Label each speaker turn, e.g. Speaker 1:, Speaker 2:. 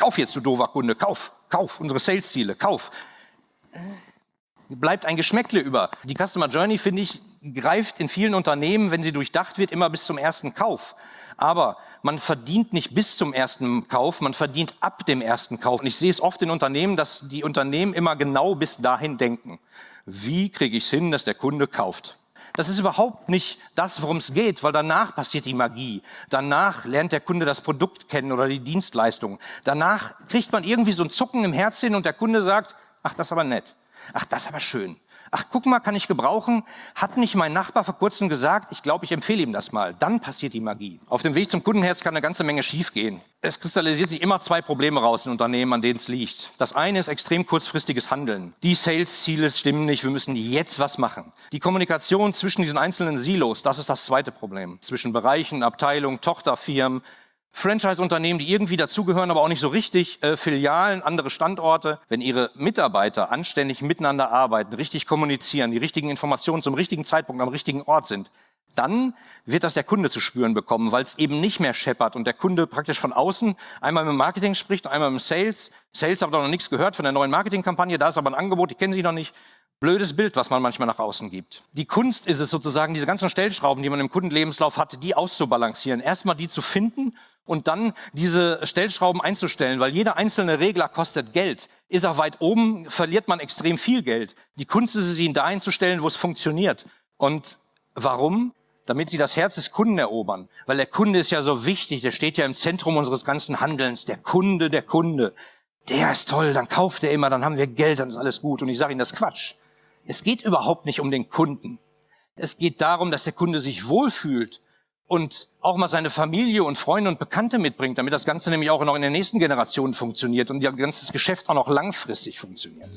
Speaker 1: Kauf jetzt, du doofer Kunde, kauf, kauf, unsere Sales-Ziele, kauf. Bleibt ein Geschmäckle über. Die Customer Journey, finde ich, greift in vielen Unternehmen, wenn sie durchdacht wird, immer bis zum ersten Kauf. Aber man verdient nicht bis zum ersten Kauf, man verdient ab dem ersten Kauf. Und ich sehe es oft in Unternehmen, dass die Unternehmen immer genau bis dahin denken. Wie kriege ich es hin, dass der Kunde kauft? Das ist überhaupt nicht das, worum es geht, weil danach passiert die Magie. Danach lernt der Kunde das Produkt kennen oder die Dienstleistung. Danach kriegt man irgendwie so ein Zucken im Herzen und der Kunde sagt, ach, das ist aber nett. Ach, das ist aber schön. Ach, guck mal, kann ich gebrauchen? Hat nicht mein Nachbar vor kurzem gesagt, ich glaube, ich empfehle ihm das mal. Dann passiert die Magie. Auf dem Weg zum Kundenherz kann eine ganze Menge schiefgehen. Es kristallisiert sich immer zwei Probleme raus in Unternehmen, an denen es liegt. Das eine ist extrem kurzfristiges Handeln. Die Sales-Ziele stimmen nicht, wir müssen jetzt was machen. Die Kommunikation zwischen diesen einzelnen Silos, das ist das zweite Problem. Zwischen Bereichen, Abteilungen, Tochterfirmen, Franchise-Unternehmen, die irgendwie dazugehören, aber auch nicht so richtig, äh, Filialen, andere Standorte. Wenn ihre Mitarbeiter anständig miteinander arbeiten, richtig kommunizieren, die richtigen Informationen zum richtigen Zeitpunkt am richtigen Ort sind, dann wird das der Kunde zu spüren bekommen, weil es eben nicht mehr scheppert und der Kunde praktisch von außen einmal mit Marketing spricht, einmal mit Sales. Sales hat noch nichts gehört von der neuen Marketingkampagne, da ist aber ein Angebot, die kennen Sie noch nicht. Blödes Bild, was man manchmal nach außen gibt. Die Kunst ist es sozusagen, diese ganzen Stellschrauben, die man im Kundenlebenslauf hatte, die auszubalancieren. Erstmal die zu finden und dann diese Stellschrauben einzustellen, weil jeder einzelne Regler kostet Geld. Ist er weit oben, verliert man extrem viel Geld. Die Kunst ist es, ihn da einzustellen, wo es funktioniert. Und warum? Damit sie das Herz des Kunden erobern. Weil der Kunde ist ja so wichtig, der steht ja im Zentrum unseres ganzen Handelns. Der Kunde, der Kunde. Der ist toll, dann kauft er immer, dann haben wir Geld, dann ist alles gut. Und ich sage Ihnen, das Quatsch. Es geht überhaupt nicht um den Kunden. Es geht darum, dass der Kunde sich wohlfühlt und auch mal seine Familie und Freunde und Bekannte mitbringt, damit das Ganze nämlich auch noch in der nächsten Generation funktioniert und ihr ganzes Geschäft auch noch langfristig funktioniert.